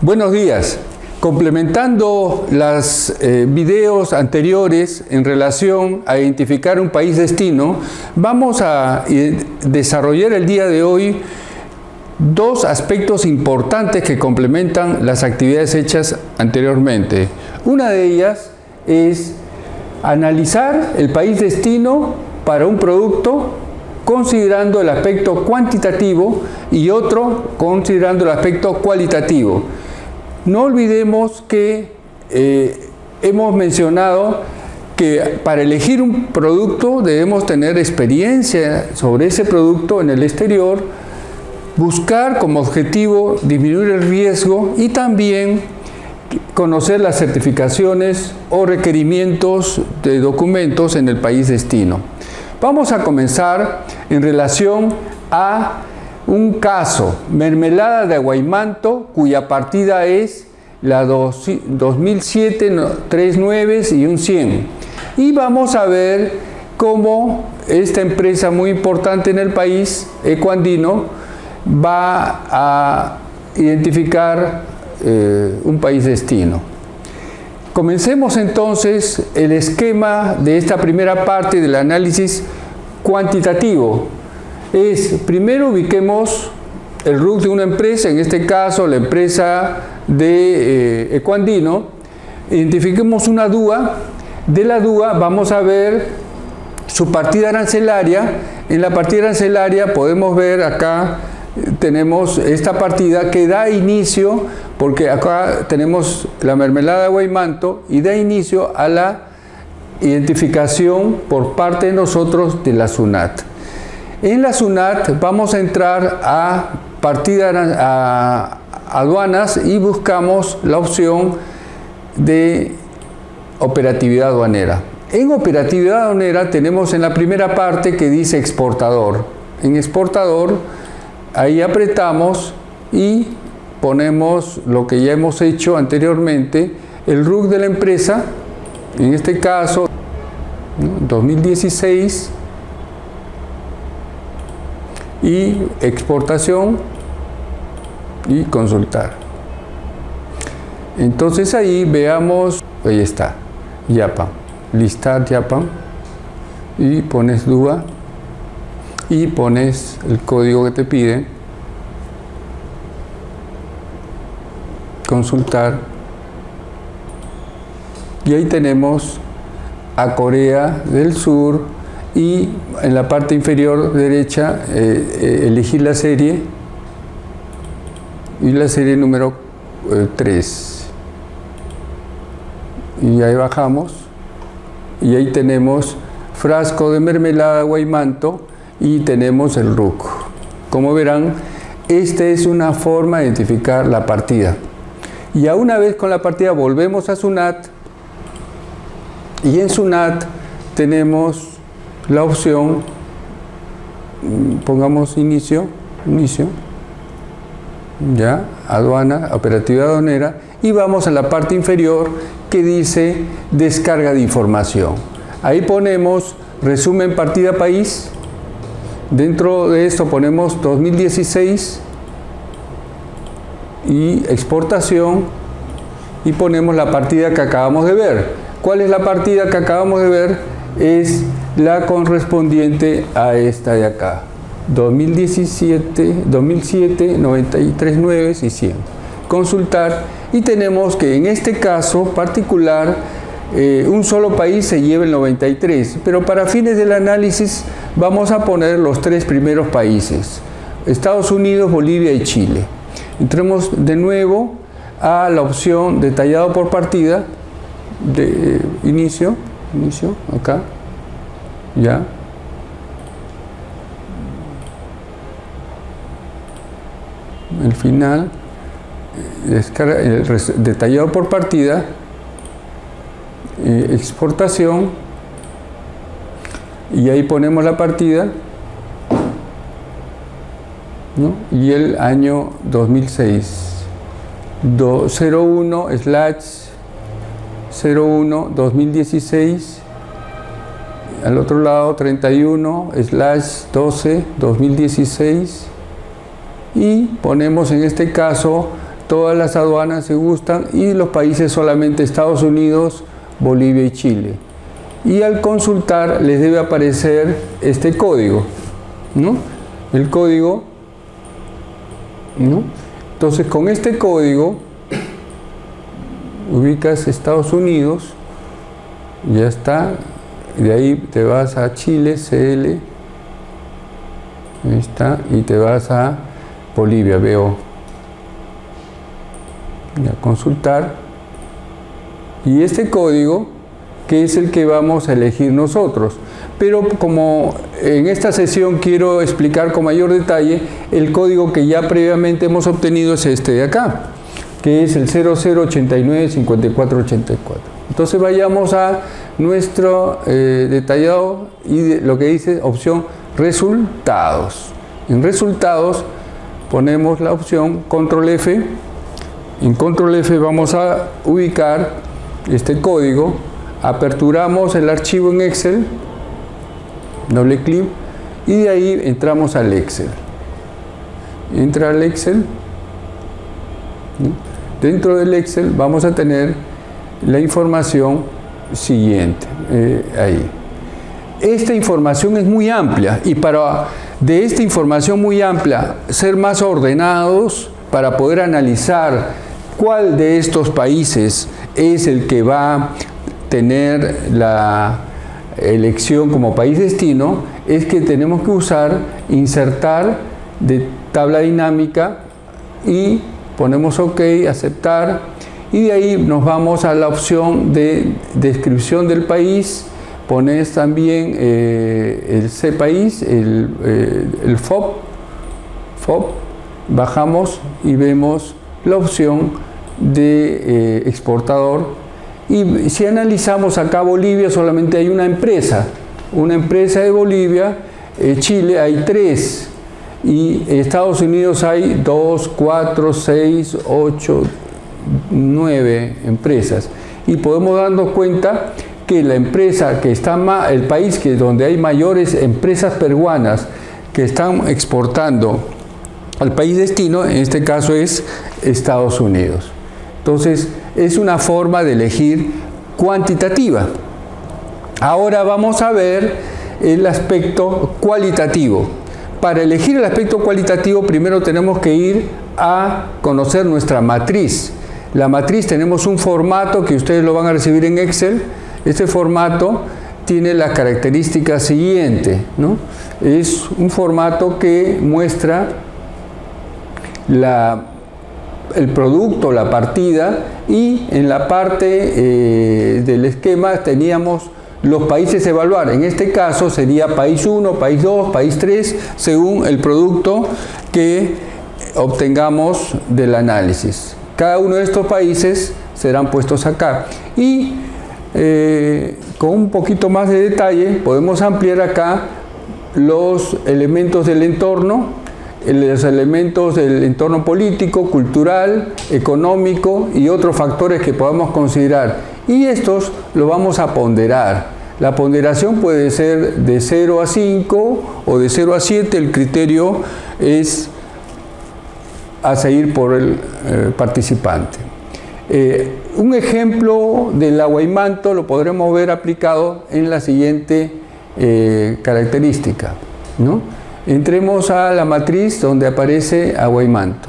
Buenos días. Complementando los eh, videos anteriores en relación a identificar un país destino, vamos a eh, desarrollar el día de hoy dos aspectos importantes que complementan las actividades hechas anteriormente. Una de ellas es analizar el país destino para un producto considerando el aspecto cuantitativo y otro considerando el aspecto cualitativo. No olvidemos que eh, hemos mencionado que para elegir un producto debemos tener experiencia sobre ese producto en el exterior, buscar como objetivo disminuir el riesgo y también conocer las certificaciones o requerimientos de documentos en el país destino. Vamos a comenzar en relación a un caso, mermelada de aguaymanto, cuya partida es la 2007, 39 y un 100. Y vamos a ver cómo esta empresa muy importante en el país, Ecuandino, va a identificar eh, un país destino. Comencemos entonces el esquema de esta primera parte del análisis cuantitativo. Es, primero ubiquemos el RUC de una empresa, en este caso la empresa de eh, Ecuandino, identifiquemos una DUA, de la DUA vamos a ver su partida arancelaria, en la partida arancelaria podemos ver acá tenemos esta partida que da inicio, porque acá tenemos la mermelada de Guaymanto y da inicio a la identificación por parte de nosotros de la SUNAT. En la SUNAT vamos a entrar a partida aduanas y buscamos la opción de operatividad aduanera. En operatividad aduanera tenemos en la primera parte que dice exportador. En exportador Ahí apretamos y ponemos lo que ya hemos hecho anteriormente, el RUC de la empresa, en este caso 2016, y exportación y consultar. Entonces ahí veamos, ahí está, YAPAM, listar YAPAM. Y pones DUA y pones el código que te pide, consultar. Y ahí tenemos a Corea del Sur y en la parte inferior derecha eh, eh, elegir la serie y la serie número 3 eh, y ahí bajamos y ahí tenemos frasco de mermelada guaymanto y tenemos el RUC. Como verán, esta es una forma de identificar la partida. Y a una vez con la partida volvemos a SUNAT y en SUNAT tenemos la opción, mm, pongamos inicio, inicio, ya, aduana, operativa aduanera y vamos a la parte inferior que dice descarga de información. Ahí ponemos resumen partida país, Dentro de esto ponemos 2016 y exportación y ponemos la partida que acabamos de ver. ¿Cuál es la partida que acabamos de ver? Es la correspondiente a esta de acá. 2017, 2007, 93 9 y 100. Consultar y tenemos que en este caso particular eh, un solo país se lleva el 93, pero para fines del análisis vamos a poner los tres primeros países, Estados Unidos, Bolivia y Chile. Entremos de nuevo a la opción detallado por partida, de eh, inicio, inicio, acá, ya. El final, eh, detallado por partida, eh, exportación y ahí ponemos la partida y el año 2006 01 slash 01 2016 al otro lado 31 slash 12 2016 y ponemos en este caso todas las aduanas se gustan y los países solamente Estados Unidos, Bolivia y Chile. Y al consultar les debe aparecer este código, ¿no? El código, ¿no? Entonces con este código ubicas Estados Unidos, ya está, de ahí te vas a Chile, CL, ahí está, y te vas a Bolivia, veo, a consultar, y este código, que es el que vamos a elegir nosotros, pero como en esta sesión quiero explicar con mayor detalle, el código que ya previamente hemos obtenido es este de acá, que es el 0089-5484. Entonces vayamos a nuestro eh, detallado y lo que dice opción resultados. En resultados ponemos la opción control F. En control F vamos a ubicar este código, aperturamos el archivo en Excel doble clic y de ahí entramos al Excel. Entra al Excel. Dentro del Excel vamos a tener la información siguiente. Eh, ahí. Esta información es muy amplia y para de esta información muy amplia ser más ordenados para poder analizar cuál de estos países es el que va a tener la elección como país destino es que tenemos que usar insertar de tabla dinámica y ponemos OK, aceptar y de ahí nos vamos a la opción de descripción del país. Pones también eh, el C país, el, eh, el FOB, bajamos y vemos la opción de eh, exportador. Y si analizamos acá Bolivia solamente hay una empresa, una empresa de Bolivia, eh, Chile hay tres. Y Estados Unidos hay dos, cuatro, seis, ocho, nueve empresas y podemos darnos cuenta que la empresa que está más, el país que donde hay mayores empresas peruanas que están exportando al país destino, en este caso es Estados Unidos. Entonces, es una forma de elegir cuantitativa. Ahora vamos a ver el aspecto cualitativo. Para elegir el aspecto cualitativo primero tenemos que ir a conocer nuestra matriz. La matriz tenemos un formato que ustedes lo van a recibir en Excel. Este formato tiene la característica siguiente. Es un formato que muestra el producto, la partida y en la parte eh, del esquema teníamos los países a evaluar. En este caso sería país 1, país 2, país 3, según el producto que obtengamos del análisis. Cada uno de estos países serán puestos acá. Y eh, con un poquito más de detalle podemos ampliar acá los elementos del entorno los elementos del entorno político, cultural, económico y otros factores que podamos considerar. Y estos lo vamos a ponderar. La ponderación puede ser de 0 a 5 o de 0 a 7, el criterio es a seguir por el eh, participante. Eh, un ejemplo del aguaimanto lo podremos ver aplicado en la siguiente eh, característica. ¿no? Entremos a la matriz donde aparece agua y manto.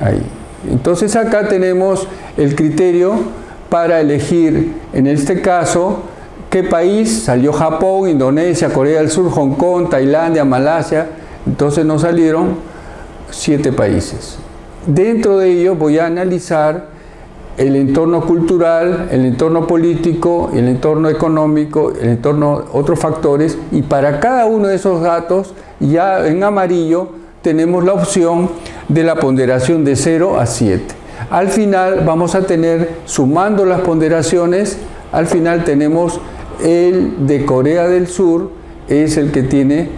Ahí. Entonces acá tenemos el criterio para elegir, en este caso, qué país salió Japón, Indonesia, Corea del Sur, Hong Kong, Tailandia, Malasia. Entonces nos salieron siete países. Dentro de ellos voy a analizar el entorno cultural, el entorno político, el entorno económico, el entorno, otros factores, y para cada uno de esos datos, ya en amarillo, tenemos la opción de la ponderación de 0 a 7. Al final vamos a tener, sumando las ponderaciones, al final tenemos el de Corea del Sur, es el que tiene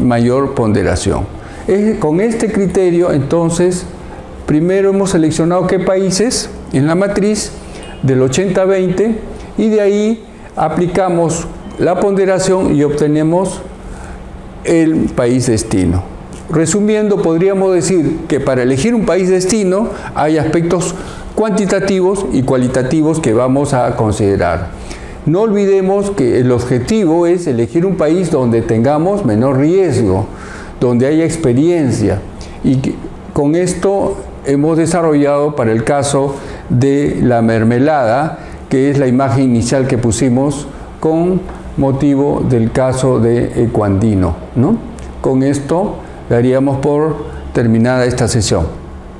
mayor ponderación. Con este criterio, entonces, primero hemos seleccionado qué países, en la matriz del 80-20 y de ahí aplicamos la ponderación y obtenemos el país destino. resumiendo, podríamos decir que para elegir un país destino hay aspectos cuantitativos y cualitativos que vamos a considerar. No olvidemos que el objetivo es elegir un país donde tengamos menor riesgo, donde haya experiencia y con esto hemos desarrollado para el caso de la mermelada, que es la imagen inicial que pusimos con motivo del caso de Ecuandino. ¿no? Con esto daríamos por terminada esta sesión.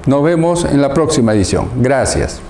Nos vemos en la próxima edición. Gracias.